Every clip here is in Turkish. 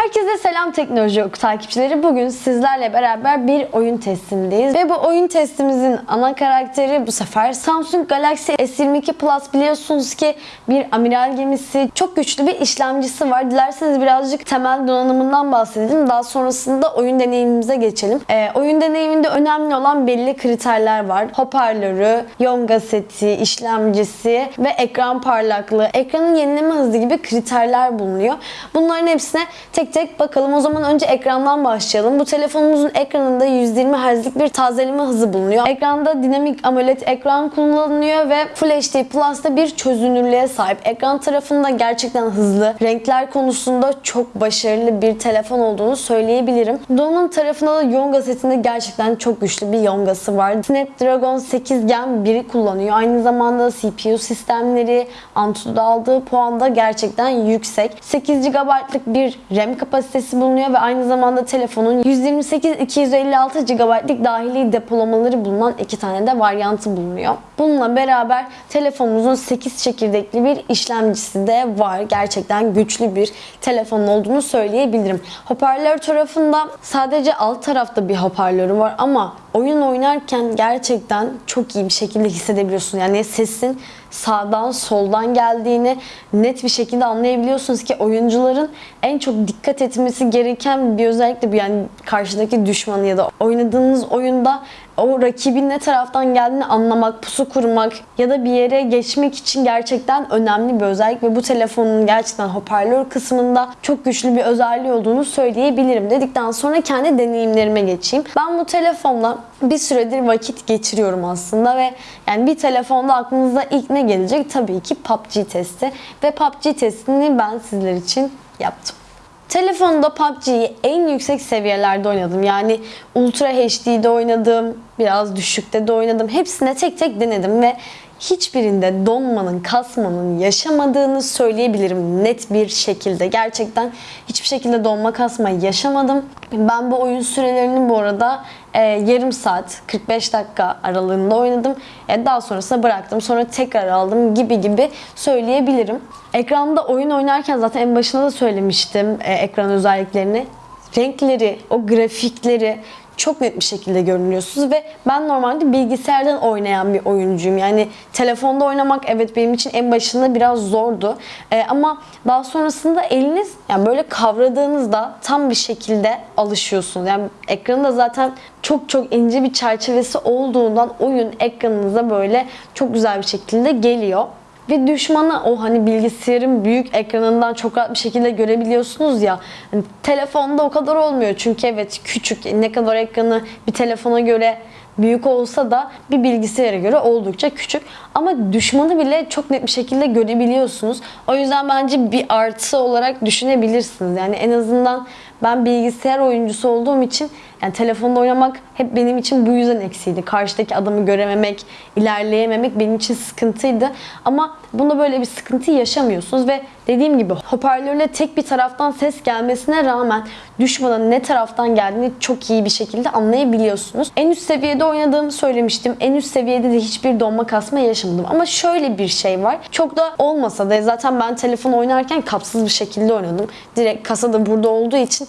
Herkese selam teknoloji oku takipçileri. Bugün sizlerle beraber bir oyun testindeyiz. Ve bu oyun testimizin ana karakteri bu sefer Samsung Galaxy S22 Plus biliyorsunuz ki bir amiral gemisi. Çok güçlü bir işlemcisi var. Dilerseniz birazcık temel donanımından bahsedelim. Daha sonrasında oyun deneyimimize geçelim. Ee, oyun deneyiminde önemli olan belli kriterler var. Hoparlörü, Yonga seti, işlemcisi ve ekran parlaklığı, ekranın yenileme hızı gibi kriterler bulunuyor. Bunların hepsine tek tek bakalım. O zaman önce ekrandan başlayalım. Bu telefonumuzun ekranında 120 Hz'lik bir tazeleme hızı bulunuyor. Ekranda dinamik AMOLED ekran kullanılıyor ve Full HD Plus'ta bir çözünürlüğe sahip. Ekran tarafında gerçekten hızlı. Renkler konusunda çok başarılı bir telefon olduğunu söyleyebilirim. Donanım tarafında da Yonga setinde gerçekten çok güçlü bir Yonga'sı var. Snapdragon 8 Gen 1'i kullanıyor. Aynı zamanda CPU sistemleri, Antutu'da aldığı puan da gerçekten yüksek. 8 GB'lık bir RAM kapasitesi bulunuyor ve aynı zamanda telefonun 128-256 GB'lık dahili depolamaları bulunan iki tane de varyantı bulunuyor. Bununla beraber telefonumuzun 8 çekirdekli bir işlemcisi de var. Gerçekten güçlü bir telefon olduğunu söyleyebilirim. Hoparlör tarafında sadece alt tarafta bir hoparlörü var ama oyun oynarken gerçekten çok iyi bir şekilde hissedebiliyorsun. Yani sesin sağdan soldan geldiğini net bir şekilde anlayabiliyorsunuz ki oyuncuların en çok dikkat etmesi gereken bir özellikle bu. Yani karşıdaki düşmanı ya da oynadığınız oyunda o rakibin ne taraftan geldiğini anlamak, pusu kurmak ya da bir yere geçmek için gerçekten önemli bir özellik ve bu telefonun gerçekten hoparlör kısmında çok güçlü bir özelliği olduğunu söyleyebilirim dedikten sonra kendi deneyimlerime geçeyim. Ben bu telefonla bir süredir vakit geçiriyorum aslında ve yani bir telefonda aklınıza ilk ne gelecek? Tabii ki PUBG testi ve PUBG testini ben sizler için yaptım. Telefonda PUBG'yi en yüksek seviyelerde oynadım. Yani Ultra HD'de oynadım, biraz düşükte de oynadım. Hepsine tek tek denedim ve hiçbirinde donmanın, kasmanın yaşamadığını söyleyebilirim net bir şekilde. Gerçekten hiçbir şekilde donma kasma yaşamadım. Ben bu oyun sürelerini bu arada e, yarım saat, 45 dakika aralığında oynadım. E, daha sonrasında bıraktım. Sonra tekrar aldım gibi gibi söyleyebilirim. Ekranda oyun oynarken zaten en başında da söylemiştim e, ekran özelliklerini. Renkleri, o grafikleri çok net bir şekilde görünüyorsunuz ve ben normalde bilgisayardan oynayan bir oyuncuyum. Yani telefonda oynamak evet benim için en başında biraz zordu. Ee, ama daha sonrasında eliniz yani böyle kavradığınızda tam bir şekilde alışıyorsunuz. Yani ekranı da zaten çok çok ince bir çerçevesi olduğundan oyun ekranınıza böyle çok güzel bir şekilde geliyor. Ve düşmanı o hani bilgisayarın büyük ekranından çok rahat bir şekilde görebiliyorsunuz ya. Hani telefonda o kadar olmuyor çünkü evet küçük ne kadar ekranı bir telefona göre büyük olsa da bir bilgisayara göre oldukça küçük. Ama düşmanı bile çok net bir şekilde görebiliyorsunuz. O yüzden bence bir artı olarak düşünebilirsiniz. Yani en azından ben bilgisayar oyuncusu olduğum için yani telefonda oynamak hep benim için bu yüzden eksiydi. Karşıdaki adamı görememek, ilerleyememek benim için sıkıntıydı. Ama bunda böyle bir sıkıntı yaşamıyorsunuz ve dediğim gibi hoparlörle tek bir taraftan ses gelmesine rağmen düşmanın ne taraftan geldiğini çok iyi bir şekilde anlayabiliyorsunuz. En üst seviyede oynadığımı söylemiştim. En üst seviyede de hiçbir donma kasma yaşamadım. Ama şöyle bir şey var. Çok da olmasa da zaten ben telefon oynarken kapsız bir şekilde oynadım. Direkt kasa da burada olduğu için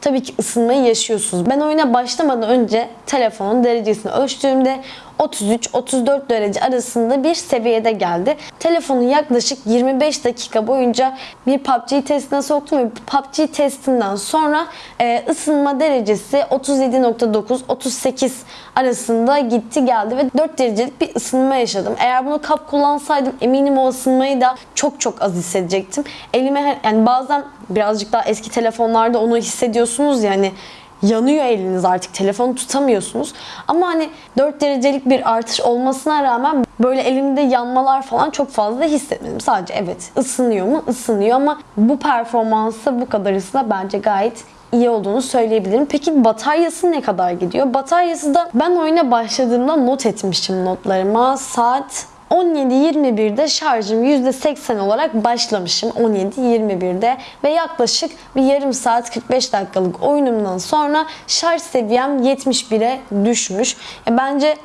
tabii ki ısınmayı yaşıyorsunuz. Ben oyuna başlamadan önce telefonun derecesini ölçtüğümde 33-34 derece arasında bir seviyede geldi. Telefonu yaklaşık 25 dakika boyunca bir PUBG testine soktum ve PUBG testinden sonra e, ısınma derecesi 37.9-38 arasında gitti geldi ve 4 derecelik bir ısınma yaşadım. Eğer bunu kap kullansaydım eminim o ısınmayı da çok çok az hissedecektim. Elime yani bazen birazcık daha eski telefonlarda onu hissediyorsunuz yani yanıyor eliniz artık telefonu tutamıyorsunuz. Ama hani 4 derecelik bir artış olmasına rağmen böyle elimde yanmalar falan çok fazla hissetmedim. Sadece evet ısınıyor mu? Isınıyor ama bu performansı bu kadar ısına bence gayet iyi olduğunu söyleyebilirim. Peki bataryası ne kadar gidiyor? Bataryası da ben oyuna başladığımda not etmiştim notlarıma. Saat 17-21'de şarjım %80 olarak başlamışım 17-21'de ve yaklaşık bir yarım saat 45 dakikalık oyunumdan sonra şarj seviyem 71'e düşmüş. E bence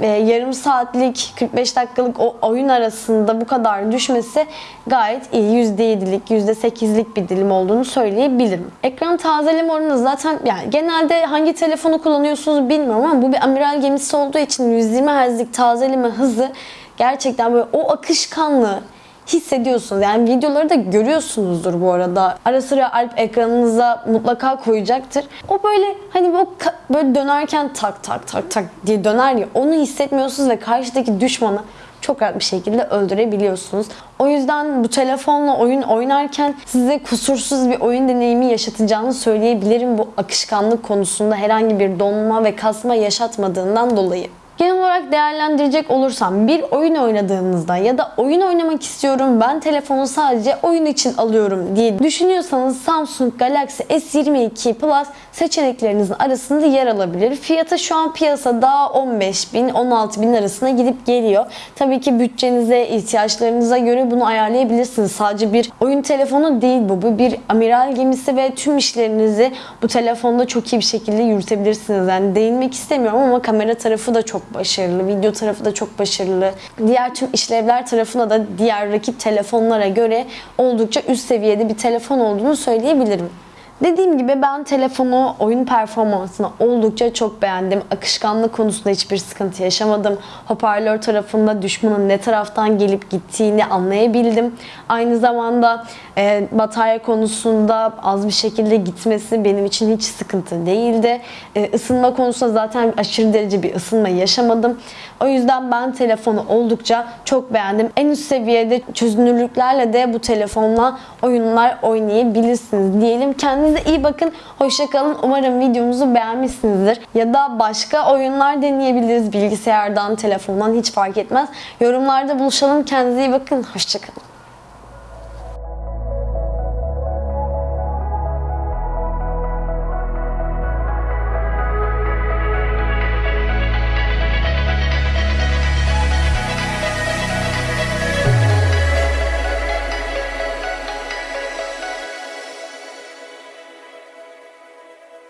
e, yarım saatlik 45 dakikalık o oyun arasında bu kadar düşmesi gayet iyi. %7'lik %8'lik bir dilim olduğunu söyleyebilirim. Ekran tazeleme oranı zaten yani genelde hangi telefonu kullanıyorsunuz bilmiyorum ama bu bir amiral gemisi olduğu için 120 Hz'lik tazeleme hızı gerçekten böyle o akışkanlığı hissediyorsunuz. Yani videoları da görüyorsunuzdur bu arada. Ara sıra Alp ekranınıza mutlaka koyacaktır. O böyle hani ka- böyle dönerken tak tak tak tak diye döner ya onu hissetmiyorsunuz ve karşıdaki düşmanı çok rahat bir şekilde öldürebiliyorsunuz. O yüzden bu telefonla oyun oynarken size kusursuz bir oyun deneyimi yaşatacağını söyleyebilirim bu akışkanlık konusunda herhangi bir donma ve kasma yaşatmadığından dolayı. Genel olarak değerlendirecek olursam bir oyun oynadığınızda ya da oyun oynamak istiyorum ben telefonu sadece oyun için alıyorum diye düşünüyorsanız Samsung Galaxy S22 Plus seçeneklerinizin arasında yer alabilir. Fiyatı şu an piyasada 15 bin 16 bin arasına gidip geliyor. Tabii ki bütçenize, ihtiyaçlarınıza göre bunu ayarlayabilirsiniz. Sadece bir oyun telefonu değil bu. Bu bir amiral gemisi ve tüm işlerinizi bu telefonda çok iyi bir şekilde yürütebilirsiniz. Yani değinmek istemiyorum ama kamera tarafı da çok başarılı, video tarafı da çok başarılı. Diğer tüm işlevler tarafına da diğer rakip telefonlara göre oldukça üst seviyede bir telefon olduğunu söyleyebilirim. Dediğim gibi ben telefonu oyun performansına oldukça çok beğendim. Akışkanlık konusunda hiçbir sıkıntı yaşamadım. Hoparlör tarafında düşmanın ne taraftan gelip gittiğini anlayabildim. Aynı zamanda e, batarya konusunda az bir şekilde gitmesi benim için hiç sıkıntı değildi. E, ısınma konusunda zaten aşırı derece bir ısınma yaşamadım. O yüzden ben telefonu oldukça çok beğendim. En üst seviyede çözünürlüklerle de bu telefonla oyunlar oynayabilirsiniz diyelim. Kendinize iyi bakın. Hoşçakalın. Umarım videomuzu beğenmişsinizdir. Ya da başka oyunlar deneyebiliriz bilgisayardan, telefondan hiç fark etmez. Yorumlarda buluşalım. Kendinize iyi bakın. Hoşçakalın.